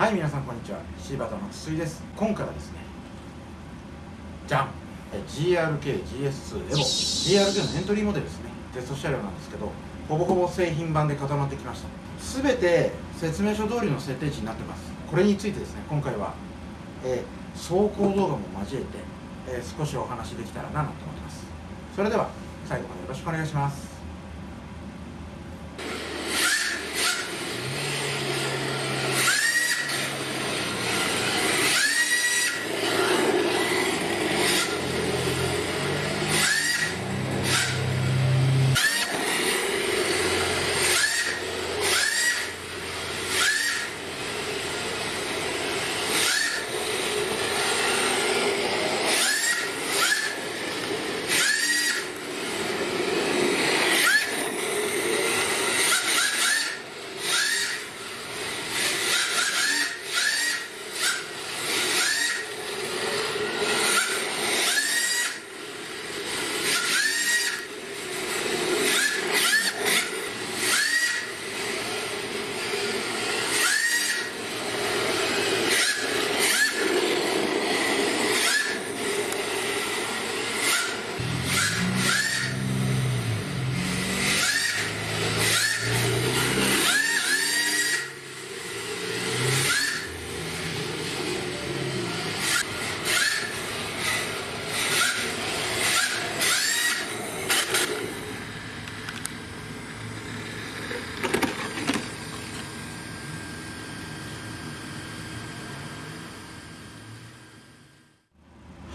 はい皆さんこんにちは。柴田の筒井です。今回はですねじゃん GRK-GS2 エボ GRK のエントリーモデルですね。テスト車両なんですけどほぼほぼ製品版で固まってきました。全て説明書通りの設定値になってます。これについてですね今回は、えー、走行動画も交えて、えー、少しお話できたらなと思ってます。それでは最後までよろしくお願いします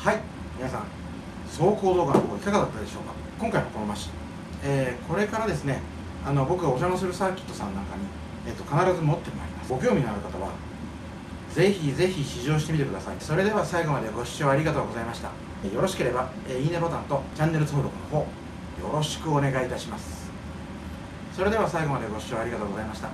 はい皆さん走行動画の方いかがだったでしょうか？今回のこのマシン、えー、これからですねあの僕がお邪魔するサーキットさんなんかに、えーと、必ず持ってまいります。ご興味のある方はぜひぜひ試乗してみてください。それでは最後までご視聴ありがとうございました。よろしければ、え、いいねボタンとチャンネル登録の方よろしくお願いいたします。それでは最後までご視聴ありがとうございました。